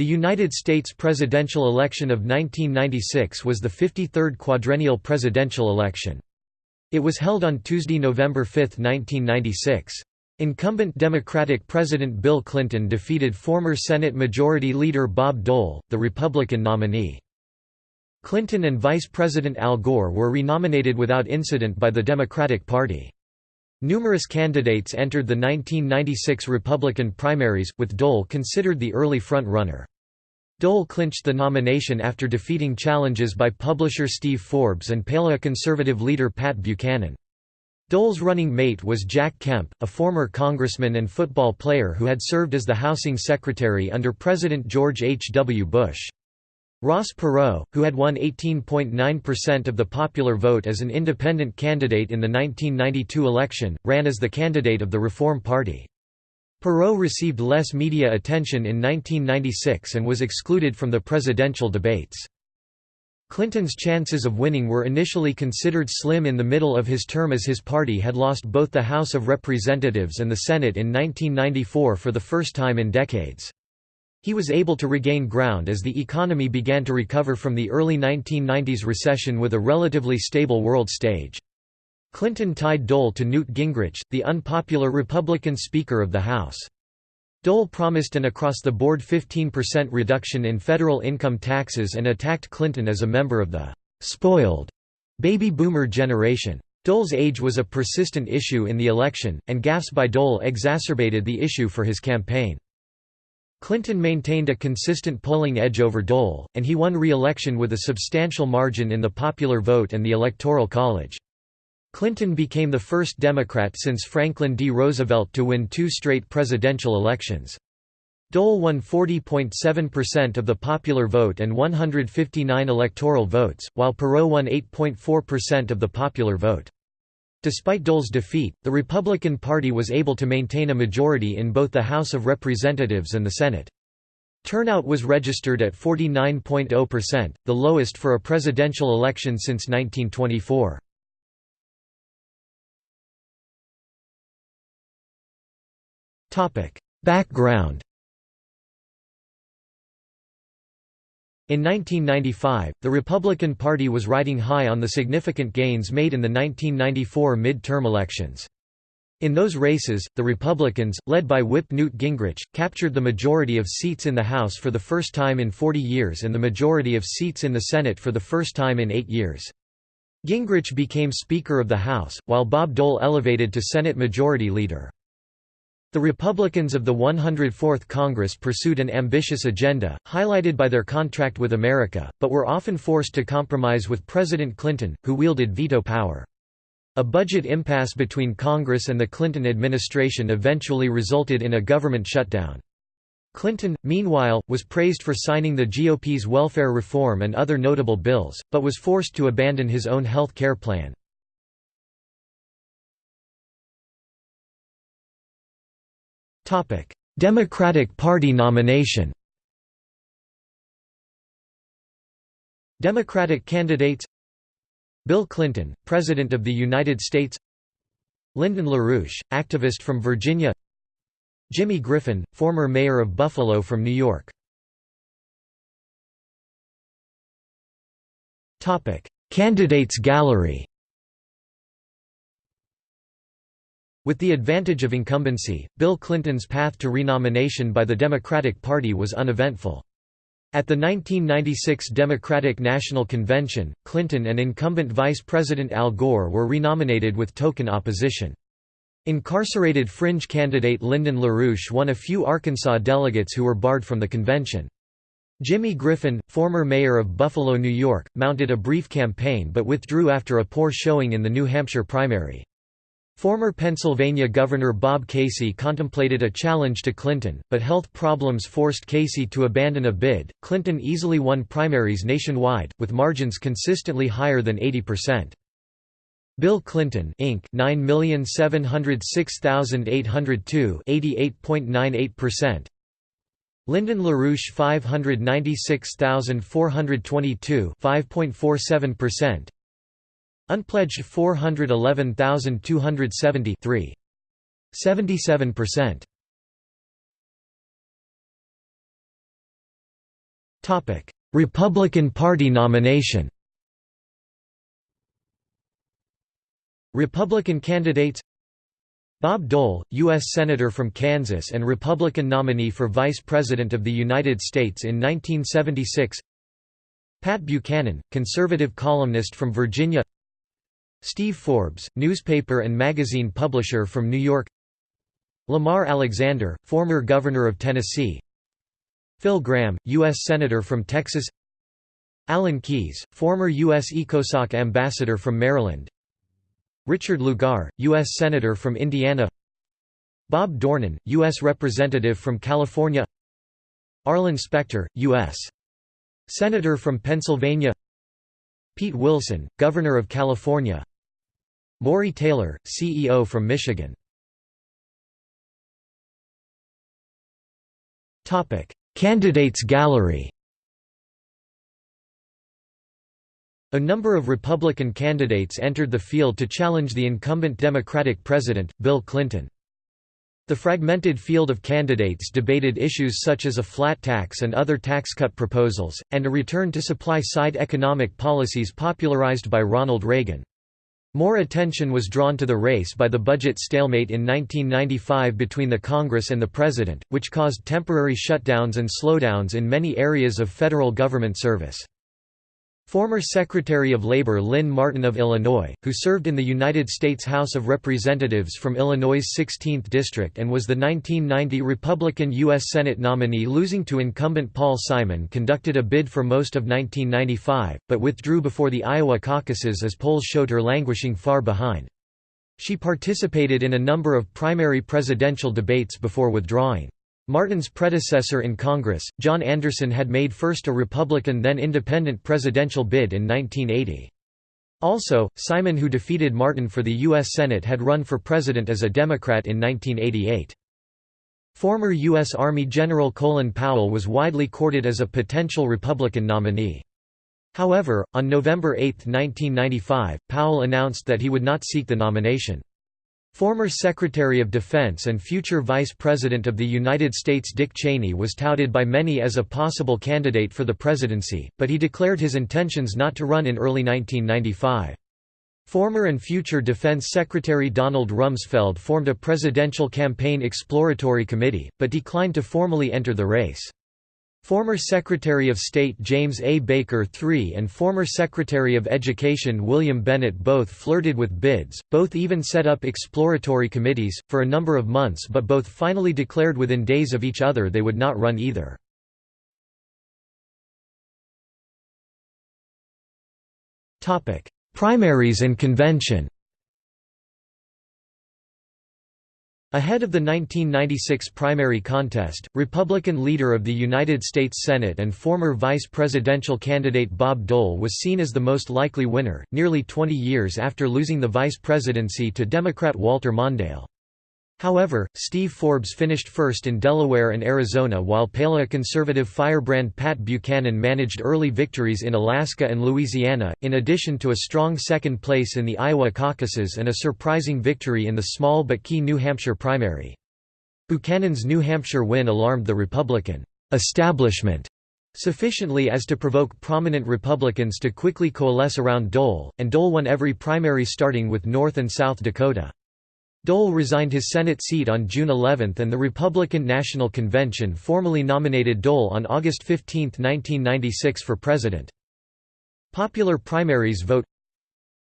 The United States presidential election of 1996 was the 53rd quadrennial presidential election. It was held on Tuesday, November 5, 1996. Incumbent Democratic President Bill Clinton defeated former Senate Majority Leader Bob Dole, the Republican nominee. Clinton and Vice President Al Gore were renominated without incident by the Democratic Party. Numerous candidates entered the 1996 Republican primaries, with Dole considered the early front-runner. Dole clinched the nomination after defeating challenges by publisher Steve Forbes and paleoconservative leader Pat Buchanan. Dole's running mate was Jack Kemp, a former congressman and football player who had served as the housing secretary under President George H. W. Bush. Ross Perot, who had won 18.9% of the popular vote as an independent candidate in the 1992 election, ran as the candidate of the Reform Party. Perot received less media attention in 1996 and was excluded from the presidential debates. Clinton's chances of winning were initially considered slim in the middle of his term as his party had lost both the House of Representatives and the Senate in 1994 for the first time in decades. He was able to regain ground as the economy began to recover from the early 1990s recession with a relatively stable world stage. Clinton tied Dole to Newt Gingrich, the unpopular Republican Speaker of the House. Dole promised an across-the-board 15% reduction in federal income taxes and attacked Clinton as a member of the «spoiled» baby boomer generation. Dole's age was a persistent issue in the election, and gaffes by Dole exacerbated the issue for his campaign. Clinton maintained a consistent polling edge over Dole, and he won re-election with a substantial margin in the popular vote and the Electoral College. Clinton became the first Democrat since Franklin D. Roosevelt to win two straight presidential elections. Dole won 40.7% of the popular vote and 159 electoral votes, while Perot won 8.4% of the popular vote. Despite Dole's defeat, the Republican Party was able to maintain a majority in both the House of Representatives and the Senate. Turnout was registered at 49.0%, the lowest for a presidential election since 1924. Background In 1995, the Republican Party was riding high on the significant gains made in the 1994 mid-term elections. In those races, the Republicans, led by Whip Newt Gingrich, captured the majority of seats in the House for the first time in 40 years and the majority of seats in the Senate for the first time in eight years. Gingrich became Speaker of the House, while Bob Dole elevated to Senate Majority Leader. The Republicans of the 104th Congress pursued an ambitious agenda, highlighted by their contract with America, but were often forced to compromise with President Clinton, who wielded veto power. A budget impasse between Congress and the Clinton administration eventually resulted in a government shutdown. Clinton, meanwhile, was praised for signing the GOP's welfare reform and other notable bills, but was forced to abandon his own health care plan. Democratic Party nomination Democratic candidates Bill Clinton, President of the United States Lyndon LaRouche, activist from Virginia Jimmy Griffin, former mayor of Buffalo from New York Candidates gallery With the advantage of incumbency, Bill Clinton's path to renomination by the Democratic Party was uneventful. At the 1996 Democratic National Convention, Clinton and incumbent Vice President Al Gore were renominated with token opposition. Incarcerated fringe candidate Lyndon LaRouche won a few Arkansas delegates who were barred from the convention. Jimmy Griffin, former mayor of Buffalo, New York, mounted a brief campaign but withdrew after a poor showing in the New Hampshire primary. Former Pennsylvania Governor Bob Casey contemplated a challenge to Clinton, but health problems forced Casey to abandon a bid. Clinton easily won primaries nationwide, with margins consistently higher than 80%. Bill Clinton Inc. 9706802 88.98%. Lyndon LaRouche 596422 5.47%. Unpledged 411,270 3. 77%. Topic: Republican Party nomination Republican candidates Bob Dole, U.S. Senator from Kansas and Republican nominee for Vice President of the United States in 1976 Pat Buchanan, conservative columnist from Virginia Steve Forbes, newspaper and magazine publisher from New York Lamar Alexander, former governor of Tennessee Phil Gramm, U.S. Senator from Texas Alan Keyes, former U.S. ECOSOC ambassador from Maryland Richard Lugar, U.S. Senator from Indiana Bob Dornan, U.S. Representative from California Arlen Specter, U.S. Senator from Pennsylvania Pete Wilson, Governor of California Morry Taylor, CEO from Michigan Candidates gallery A number of Republican candidates entered the field to challenge the incumbent Democratic president, Bill Clinton. The fragmented field of candidates debated issues such as a flat tax and other tax cut proposals, and a return to supply-side economic policies popularized by Ronald Reagan. More attention was drawn to the race by the budget stalemate in 1995 between the Congress and the President, which caused temporary shutdowns and slowdowns in many areas of federal government service. Former Secretary of Labor Lynn Martin of Illinois, who served in the United States House of Representatives from Illinois' 16th District and was the 1990 Republican U.S. Senate nominee losing to incumbent Paul Simon conducted a bid for most of 1995, but withdrew before the Iowa caucuses as polls showed her languishing far behind. She participated in a number of primary presidential debates before withdrawing. Martin's predecessor in Congress, John Anderson had made first a Republican then independent presidential bid in 1980. Also, Simon who defeated Martin for the U.S. Senate had run for president as a Democrat in 1988. Former U.S. Army General Colin Powell was widely courted as a potential Republican nominee. However, on November 8, 1995, Powell announced that he would not seek the nomination. Former Secretary of Defense and future Vice President of the United States Dick Cheney was touted by many as a possible candidate for the presidency, but he declared his intentions not to run in early 1995. Former and future Defense Secretary Donald Rumsfeld formed a presidential campaign exploratory committee, but declined to formally enter the race. Former Secretary of State James A. Baker III and former Secretary of Education William Bennett both flirted with bids, both even set up exploratory committees, for a number of months but both finally declared within days of each other they would not run either. Primaries and convention Ahead of the 1996 primary contest, Republican leader of the United States Senate and former vice presidential candidate Bob Dole was seen as the most likely winner, nearly 20 years after losing the vice presidency to Democrat Walter Mondale. However, Steve Forbes finished first in Delaware and Arizona while paleoconservative firebrand Pat Buchanan managed early victories in Alaska and Louisiana, in addition to a strong second place in the Iowa caucuses and a surprising victory in the small but key New Hampshire primary. Buchanan's New Hampshire win alarmed the Republican establishment sufficiently as to provoke prominent Republicans to quickly coalesce around Dole, and Dole won every primary starting with North and South Dakota. Dole resigned his Senate seat on June 11 and the Republican National Convention formally nominated Dole on August 15, 1996 for president. Popular primaries vote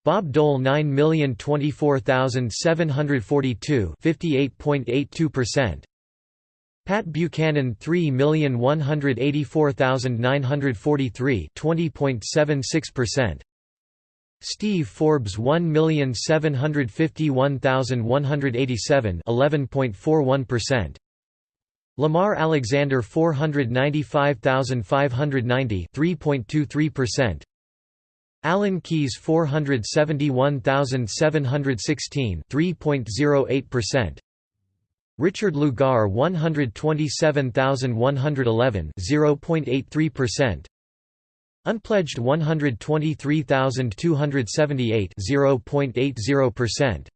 Bob Dole 9,024,742 58.82%. Pat Buchanan 3,184,943 20.76%. Steve Forbes 1,751,187 11.41%. Lamar Alexander 495,590 3.23%. Alan Keyes 471,716 3.08%. Richard Lugar 127,111 0.83%. Unpledged 123,278 0.80%.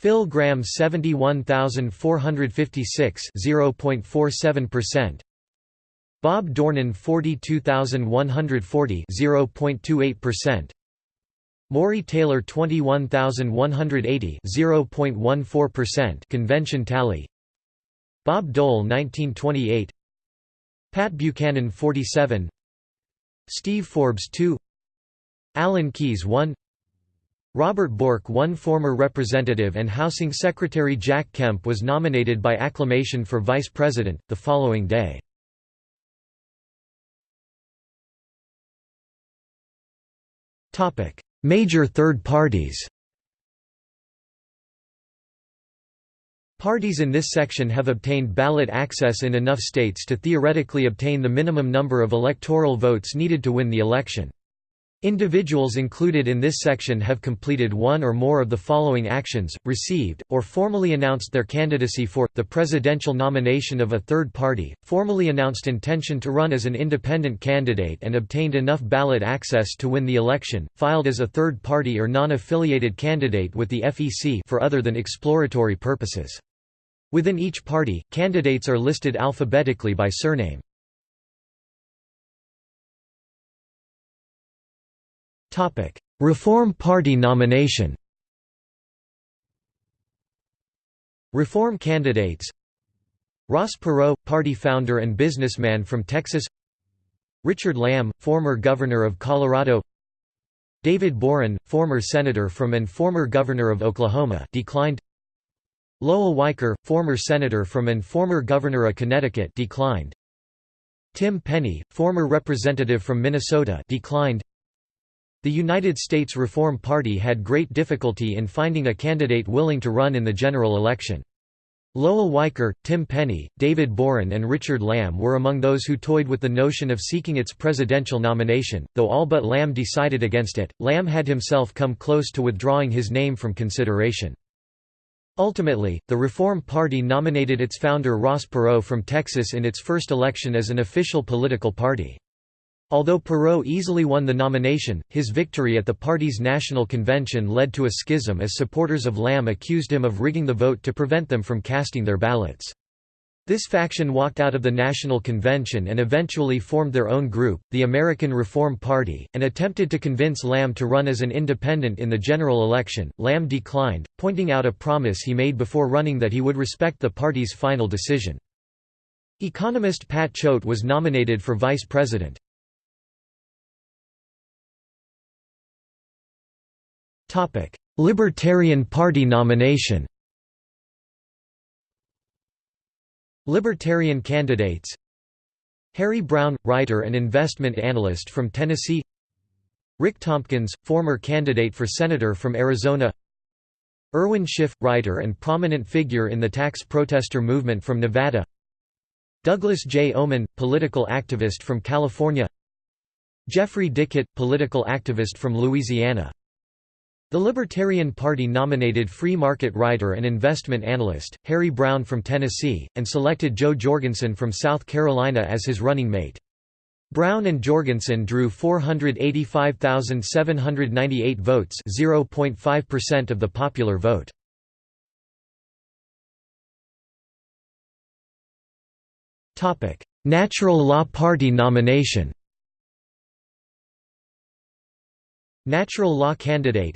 Phil Gramm 71,456 0.47%. Bob Dornan 42140 0.28% Morry Taylor 21180 0.14% convention tally Bob Dole 1928 Pat Buchanan 47 Steve Forbes 2 Alan Keyes 1 Robert Bork one former representative and Housing Secretary Jack Kemp was nominated by acclamation for vice president, the following day. Major third parties Parties in this section have obtained ballot access in enough states to theoretically obtain the minimum number of electoral votes needed to win the election. Individuals included in this section have completed one or more of the following actions, received, or formally announced their candidacy for, the presidential nomination of a third party, formally announced intention to run as an independent candidate and obtained enough ballot access to win the election, filed as a third party or non-affiliated candidate with the FEC for other than exploratory purposes. Within each party, candidates are listed alphabetically by surname. Reform Party nomination Reform candidates Ross Perot, party founder and businessman from Texas Richard Lamm, former governor of Colorado David Boren, former senator from and former governor of Oklahoma declined Lowell Weicker, former senator from and former governor of Connecticut declined Tim Penny, former representative from Minnesota declined the United States Reform Party had great difficulty in finding a candidate willing to run in the general election. Lowell Weicker, Tim Penny, David Boren and Richard Lamm were among those who toyed with the notion of seeking its presidential nomination, though all but Lamm decided against it. Lamm had himself come close to withdrawing his name from consideration. Ultimately, the Reform Party nominated its founder Ross Perot from Texas in its first election as an official political party. Although Perot easily won the nomination, his victory at the party's national convention led to a schism as supporters of Lamm accused him of rigging the vote to prevent them from casting their ballots. This faction walked out of the National Convention and eventually formed their own group, the American Reform Party, and attempted to convince Lamm to run as an independent in the general election. Lamm declined, pointing out a promise he made before running that he would respect the party's final decision. Economist Pat Choate was nominated for vice president. Libertarian Party nomination Libertarian candidates Harry Browne, writer and investment analyst from Tennessee Rick Tompkins, former candidate for senator from Arizona Irwin Schiff, writer and prominent figure in the tax protester movement from Nevada Douglas J. Oman, political activist from California Jeffrey Dickett, political activist from Louisiana the Libertarian Party nominated free market writer and investment analyst, Harry Browne from Tennessee, and selected Jo Jorgensen from South Carolina as his running mate. Browne and Jorgensen drew 485,798 votes 0.5% of the popular vote. Natural Law Party nomination Natural Law candidate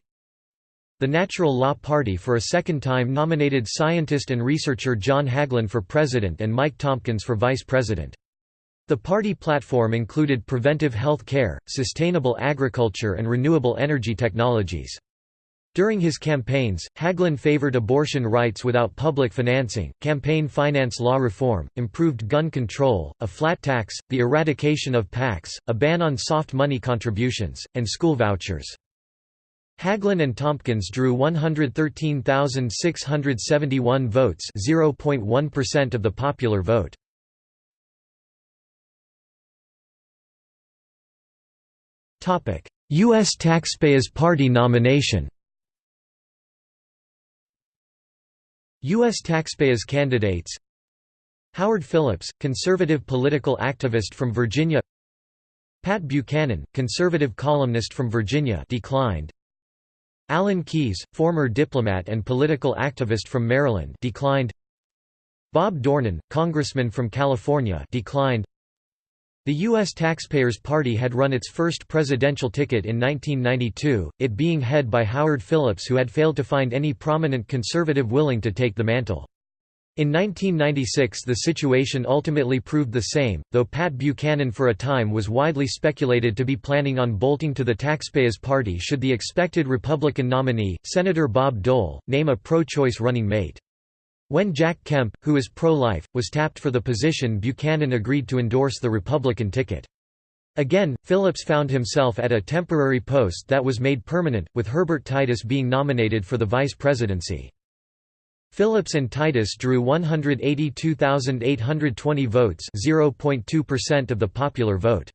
the Natural Law Party for a second time nominated scientist and researcher John Hagelin for president and Mike Tompkins for vice president. The party platform included preventive health care, sustainable agriculture and renewable energy technologies. During his campaigns, Hagelin favored abortion rights without public financing, campaign finance law reform, improved gun control, a flat tax, the eradication of PACs, a ban on soft money contributions, and school vouchers. Hagelin and Tompkins drew 113,671 votes 0.1% of the popular vote. U.S. Taxpayers Party nomination U.S. taxpayers candidates Howard Phillips, conservative political activist from Virginia Pat Buchanan, conservative columnist from Virginia declined Alan Keyes, former diplomat and political activist from Maryland declined Bob Dornan, congressman from California declined The U.S. Taxpayers Party had run its first presidential ticket in 1992, it being head by Howard Phillips who had failed to find any prominent conservative willing to take the mantle. In 1996 the situation ultimately proved the same, though Pat Buchanan for a time was widely speculated to be planning on bolting to the Taxpayers Party should the expected Republican nominee, Senator Bob Dole, name a pro-choice running mate. When Jack Kemp, who is pro-life, was tapped for the position Buchanan agreed to endorse the Republican ticket. Again, Phillips found himself at a temporary post that was made permanent, with Herbert Titus being nominated for the vice presidency. Phillips and Titus drew 182,820 votes 0.2% of the popular vote.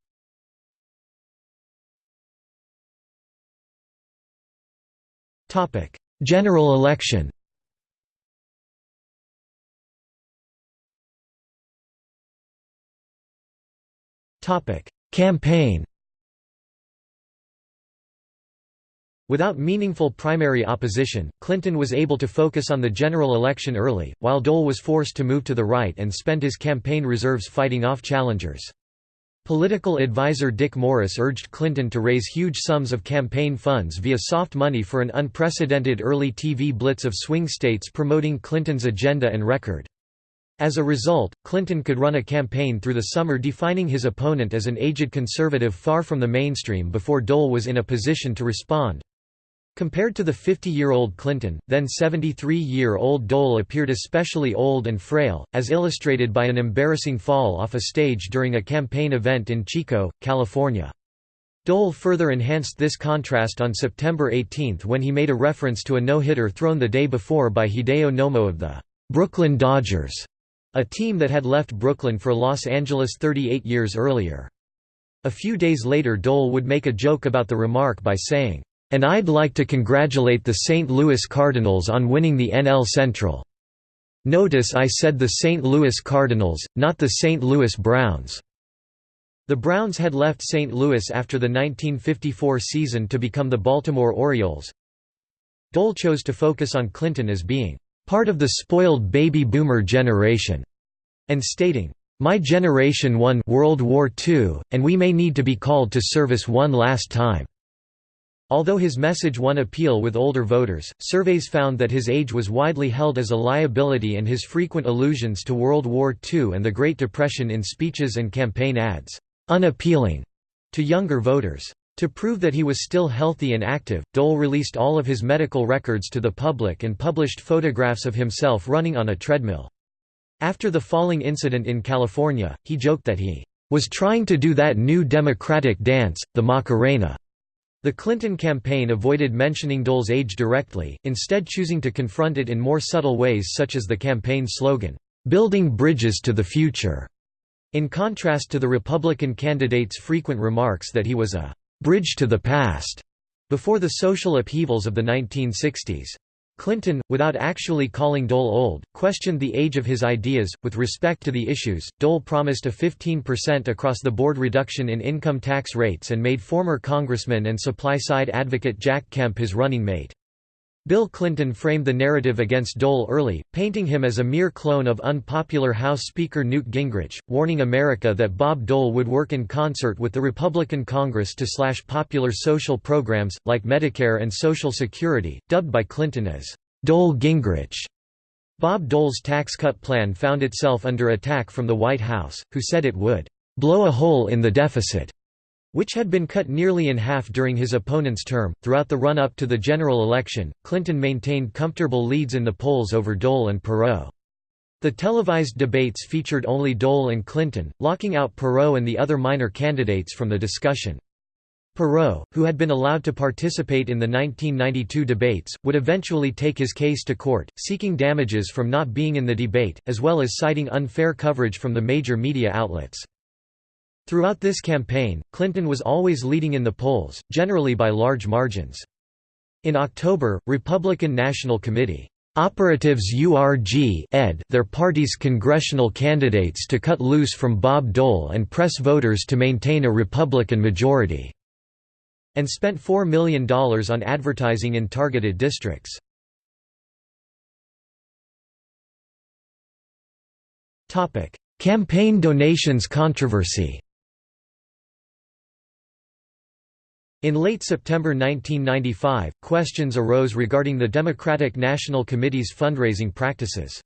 General election Topic: Campaign. Without meaningful primary opposition, Clinton was able to focus on the general election early, while Dole was forced to move to the right and spend his campaign reserves fighting off challengers. Political advisor Dick Morris urged Clinton to raise huge sums of campaign funds via soft money for an unprecedented early TV blitz of swing states promoting Clinton's agenda and record. As a result, Clinton could run a campaign through the summer defining his opponent as an aged conservative far from the mainstream before Dole was in a position to respond. Compared to the 50-year-old Clinton, then 73-year-old Dole appeared especially old and frail, as illustrated by an embarrassing fall off a stage during a campaign event in Chico, California. Dole further enhanced this contrast on September 18 when he made a reference to a no-hitter thrown the day before by Hideo Nomo of the Brooklyn Dodgers a team that had left Brooklyn for Los Angeles 38 years earlier. A few days later Dole would make a joke about the remark by saying, "'And I'd like to congratulate the St. Louis Cardinals on winning the NL Central. Notice I said the St. Louis Cardinals, not the St. Louis Browns." The Browns had left St. Louis after the 1954 season to become the Baltimore Orioles. Dole chose to focus on Clinton as being part of the spoiled baby boomer generation, and stating, My generation won World War II, and we may need to be called to service one last time. Although his message won appeal with older voters, surveys found that his age was widely held as a liability and his frequent allusions to World War II and the Great Depression in speeches and campaign ads, unappealing to younger voters. To prove that he was still healthy and active, Dole released all of his medical records to the public and published photographs of himself running on a treadmill. After the falling incident in California, he joked that he was trying to do that new Democratic dance, the Macarena. The Clinton campaign avoided mentioning Dole's age directly, instead choosing to confront it in more subtle ways such as the campaign slogan, "'Building Bridges to the Future' in contrast to the Republican candidate's frequent remarks that he was a bridge to the past before the social upheavals of the 1960s. Clinton, without actually calling Dole old, questioned the age of his ideas. With respect to the issues, Dole promised a 15% across the board reduction in income tax rates and made former Congressman and supply side advocate Jack Kemp his running mate. Bill Clinton framed the narrative against Dole early, painting him as a mere clone of unpopular House Speaker Newt Gingrich, warning America that Bob Dole would work in concert with the Republican Congress to slash popular social programs, like Medicare and Social Security, dubbed by Clinton as Dole-Gingrich. Bob Dole's tax cut plan found itself under attack from the White House, who said it would blow a hole in the deficit which had been cut nearly in half during his opponent's term. Throughout the run up to the general election, Clinton maintained comfortable leads in the polls over Dole and Perot. The televised debates featured only Dole and Clinton, locking out Perot and the other minor candidates from the discussion. Perot, who had been allowed to participate in the 1992 debates, would eventually take his case to court, seeking damages from not being in the debate, as well as citing unfair coverage from the major media outlets. Throughout this campaign, Clinton was always leading in the polls, generally by large margins. In October, Republican National Committee Operatives URG ed their party's congressional candidates to cut loose from Bob Dole and press voters to maintain a Republican majority", and spent $4 million on advertising in targeted districts. Campaign donations controversy In late September 1995, questions arose regarding the Democratic National Committee's fundraising practices.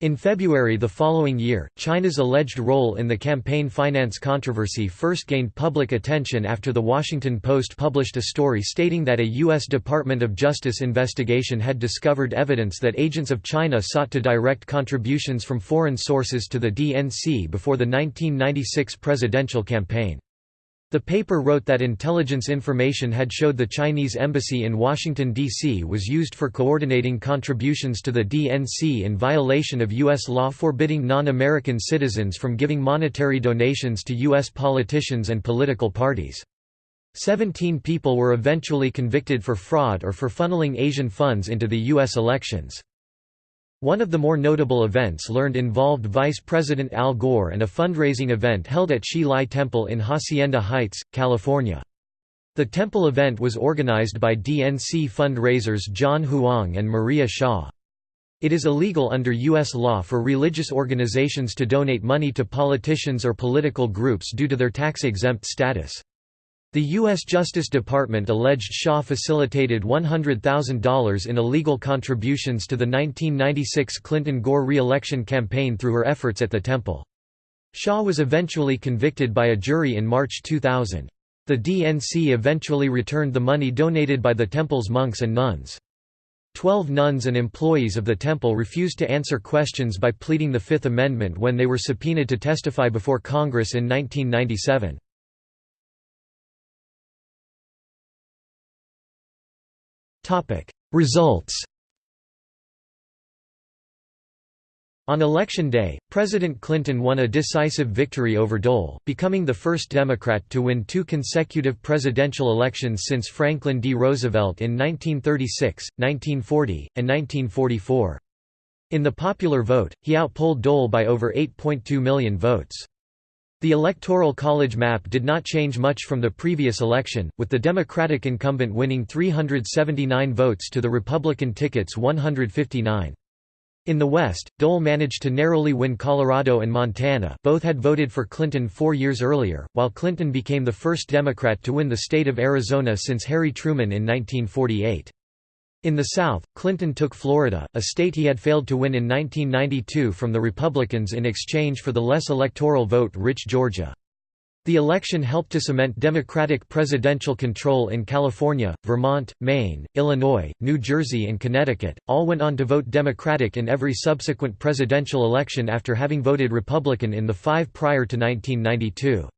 In February the following year, China's alleged role in the campaign finance controversy first gained public attention after The Washington Post published a story stating that a U.S. Department of Justice investigation had discovered evidence that agents of China sought to direct contributions from foreign sources to the DNC before the 1996 presidential campaign. The paper wrote that intelligence information had showed the Chinese embassy in Washington, D.C. was used for coordinating contributions to the DNC in violation of U.S. law forbidding non-American citizens from giving monetary donations to U.S. politicians and political parties. Seventeen people were eventually convicted for fraud or for funneling Asian funds into the U.S. elections. One of the more notable events learned involved Vice President Al Gore and a fundraising event held at Hsi Lai Temple in Hacienda Heights, California. The temple event was organized by DNC fundraisers John Huang and Maria Shaw. It is illegal under U.S. law for religious organizations to donate money to politicians or political groups due to their tax-exempt status. The U.S. Justice Department alleged Shaw facilitated $100,000 in illegal contributions to the 1996 Clinton-Gore re-election campaign through her efforts at the temple. Shaw was eventually convicted by a jury in March 2000. The DNC eventually returned the money donated by the temple's monks and nuns. Twelve nuns and employees of the temple refused to answer questions by pleading the Fifth Amendment when they were subpoenaed to testify before Congress in 1997. Results On election day, President Clinton won a decisive victory over Dole, becoming the first Democrat to win two consecutive presidential elections since Franklin D. Roosevelt in 1936, 1940, and 1944. In the popular vote, he outpolled Dole by over 8.2 million votes. The Electoral College map did not change much from the previous election, with the Democratic incumbent winning 379 votes to the Republican ticket's 159. In the West, Dole managed to narrowly win Colorado and Montana both had voted for Clinton four years earlier, while Clinton became the first Democrat to win the state of Arizona since Harry Truman in 1948. In the South, Clinton took Florida, a state he had failed to win in 1992 from the Republicans in exchange for the less electoral vote-rich Georgia. The election helped to cement Democratic presidential control in California, Vermont, Maine, Illinois, New Jersey and Connecticut, all went on to vote Democratic in every subsequent presidential election after having voted Republican in the five prior to 1992.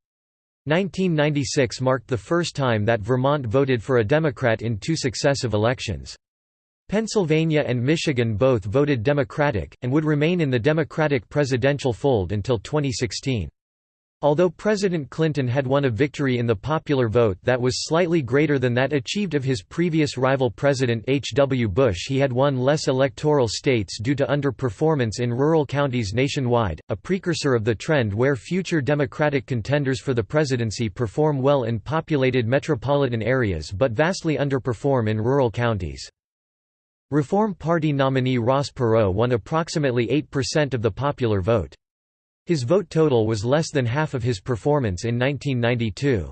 1996 marked the first time that Vermont voted for a Democrat in two successive elections. Pennsylvania and Michigan both voted Democratic, and would remain in the Democratic presidential fold until 2016. Although President Clinton had won a victory in the popular vote that was slightly greater than that achieved of his previous rival President H. W. Bush he had won less electoral states due to underperformance in rural counties nationwide, a precursor of the trend where future Democratic contenders for the presidency perform well in populated metropolitan areas but vastly underperform in rural counties. Reform Party nominee Ross Perot won approximately 8% of the popular vote. His vote total was less than half of his performance in 1992.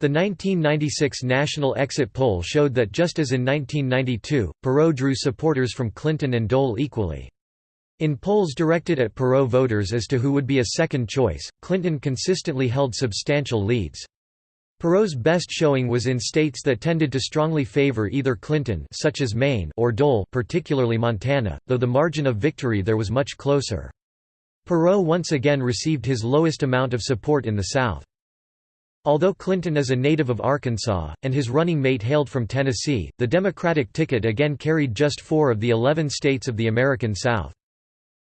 The 1996 national exit poll showed that just as in 1992, Perot drew supporters from Clinton and Dole equally. In polls directed at Perot voters as to who would be a second choice, Clinton consistently held substantial leads. Perot's best showing was in states that tended to strongly favor either Clinton such as Maine or Dole particularly Montana, though the margin of victory there was much closer. Perot once again received his lowest amount of support in the South. Although Clinton is a native of Arkansas, and his running mate hailed from Tennessee, the Democratic ticket again carried just four of the 11 states of the American South.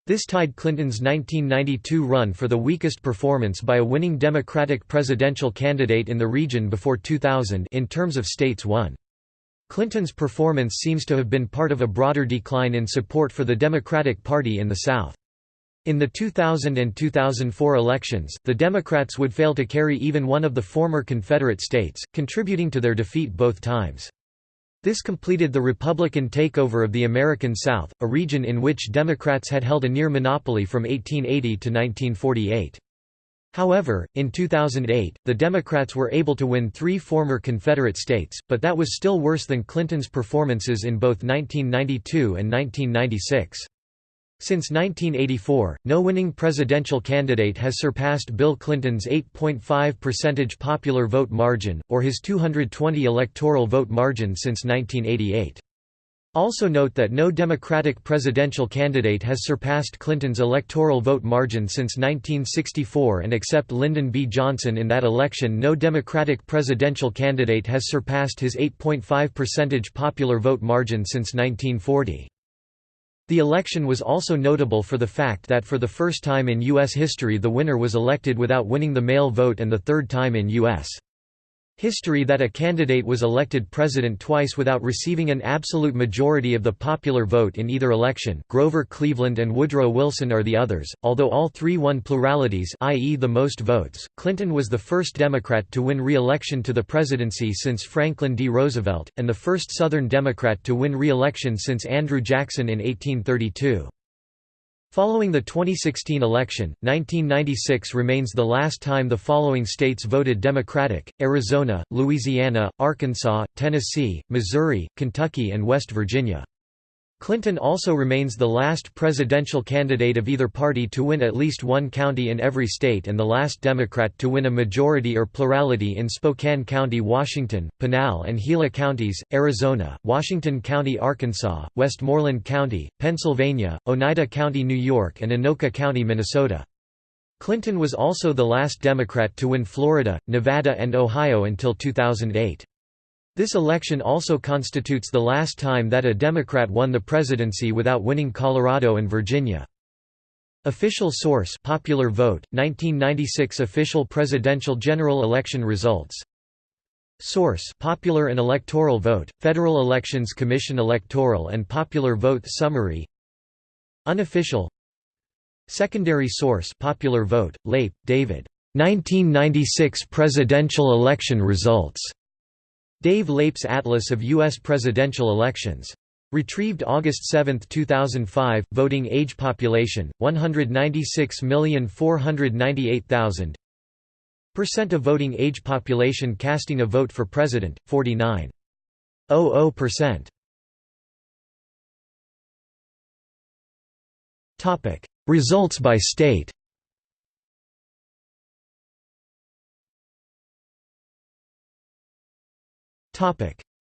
This tied Clinton's 1992 run for the weakest performance by a winning Democratic presidential candidate in the region before 2000 in terms of states won. Clinton's performance seems to have been part of a broader decline in support for the Democratic Party in the South. In the 2000 and 2004 elections, the Democrats would fail to carry even one of the former Confederate states, contributing to their defeat both times. This completed the Republican takeover of the American South, a region in which Democrats had held a near monopoly from 1880 to 1948. However, in 2008, the Democrats were able to win three former Confederate states, but that was still worse than Clinton's performances in both 1992 and 1996. Since 1984, no winning presidential candidate has surpassed Bill Clinton's 8.5 percentage popular vote margin, or his 220 electoral vote margin since 1988. Also note that no Democratic presidential candidate has surpassed Clinton's electoral vote margin since 1964 and except Lyndon B. Johnson in that election no Democratic presidential candidate has surpassed his 8.5 percentage popular vote margin since 1940. The election was also notable for the fact that for the first time in U.S. history the winner was elected without winning the mail vote and the third time in U.S. History that a candidate was elected president twice without receiving an absolute majority of the popular vote in either election Grover Cleveland and Woodrow Wilson are the others, although all three won pluralities i.e. the most votes. Clinton was the first Democrat to win re-election to the presidency since Franklin D. Roosevelt, and the first Southern Democrat to win re-election since Andrew Jackson in 1832. Following the 2016 election, 1996 remains the last time the following states voted Democratic, Arizona, Louisiana, Arkansas, Tennessee, Missouri, Kentucky and West Virginia. Clinton also remains the last presidential candidate of either party to win at least one county in every state and the last Democrat to win a majority or plurality in Spokane County, Washington, Pinal and Gila counties, Arizona, Washington County, Arkansas, Westmoreland County, Pennsylvania, Oneida County, New York and Anoka County, Minnesota. Clinton was also the last Democrat to win Florida, Nevada and Ohio until 2008. This election also constitutes the last time that a Democrat won the presidency without winning Colorado and Virginia. Official source Popular Vote, 1996 official presidential general election results Source Popular and Electoral Vote, Federal Elections Commission Electoral and Popular Vote Summary Unofficial Secondary source Popular Vote, Leip, David. 1996 presidential election results. Dave Leip's Atlas of U.S. Presidential Elections. Retrieved August 7, 2005 Voting age population, 196,498,000 Percent of voting age population casting a vote for president, 49.00%. Results by state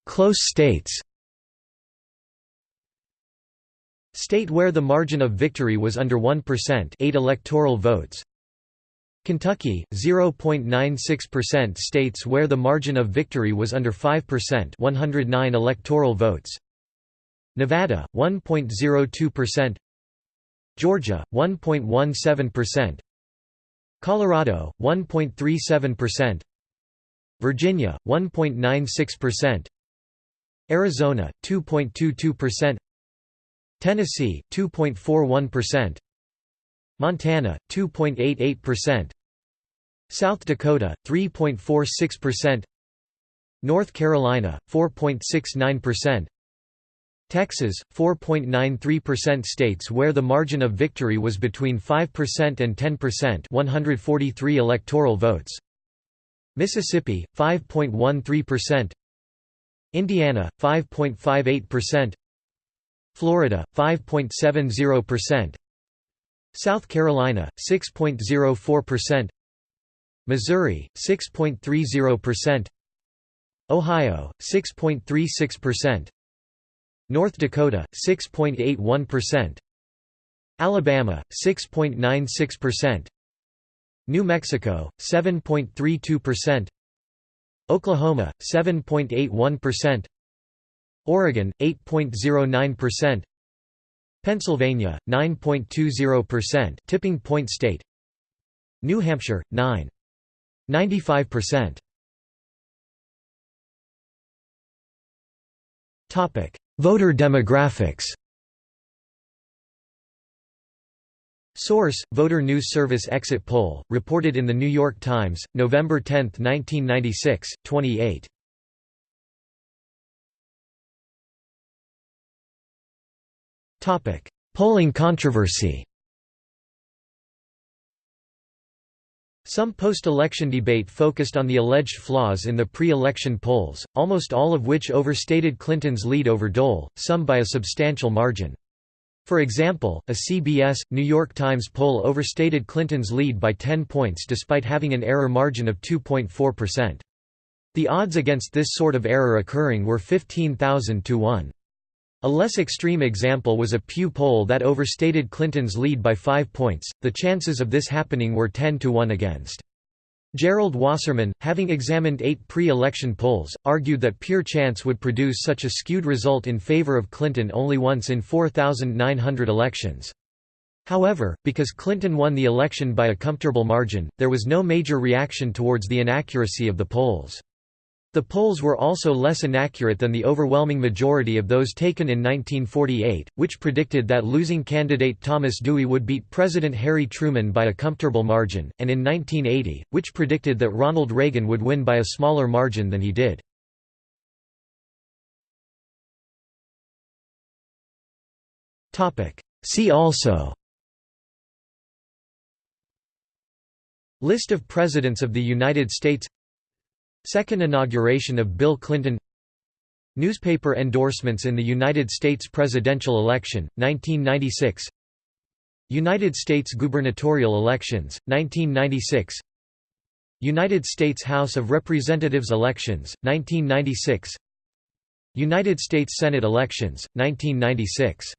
Close states State where the margin of victory was under 1% 8 electoral votes. Kentucky 0.96% states where the margin of victory was under 5% 109 electoral votes. Nevada 1.02% Georgia 1.17% Colorado 1.37% Virginia 1.96%, Arizona 2.22%, Tennessee 2.41%, Montana 2.88%, South Dakota 3.46%, North Carolina 4.69%, Texas 4.93% states where the margin of victory was between 5% and 10% 143 electoral votes Mississippi 5.13%, Indiana 5.58%, Florida 5.70%, South Carolina 6.04%, Missouri 6.30%, Ohio 6.36%, North Dakota 6.81%, Alabama 6.96%, New Mexico 7.32%, Oklahoma 7.81%, Oregon 8.09%, Pennsylvania 9.20% tipping point state, New Hampshire 9.95%. Topic: Voter demographics. Source: Voter News Service Exit Poll, reported in The New York Times, November 10, 1996, 28. Topic: Polling controversy Some post-election debate focused on the alleged flaws in the pre-election polls, almost all of which overstated Clinton's lead over Dole, some by a substantial margin. For example, a CBS, New York Times poll overstated Clinton's lead by 10 points despite having an error margin of 2.4%. The odds against this sort of error occurring were 15,000 to 1. A less extreme example was a Pew poll that overstated Clinton's lead by 5 points, the chances of this happening were 10 to 1 against. Gerald Wasserman, having examined eight pre-election polls, argued that pure chance would produce such a skewed result in favor of Clinton only once in 4,900 elections. However, because Clinton won the election by a comfortable margin, there was no major reaction towards the inaccuracy of the polls. The polls were also less inaccurate than the overwhelming majority of those taken in 1948, which predicted that losing candidate Thomas Dewey would beat President Harry Truman by a comfortable margin, and in 1980, which predicted that Ronald Reagan would win by a smaller margin than he did. See also List of Presidents of the United States Second inauguration of Bill Clinton. Newspaper endorsements in the United States presidential election, 1996 United States gubernatorial elections, 1996 United States House of Representatives elections, 1996 United States Senate elections, 1996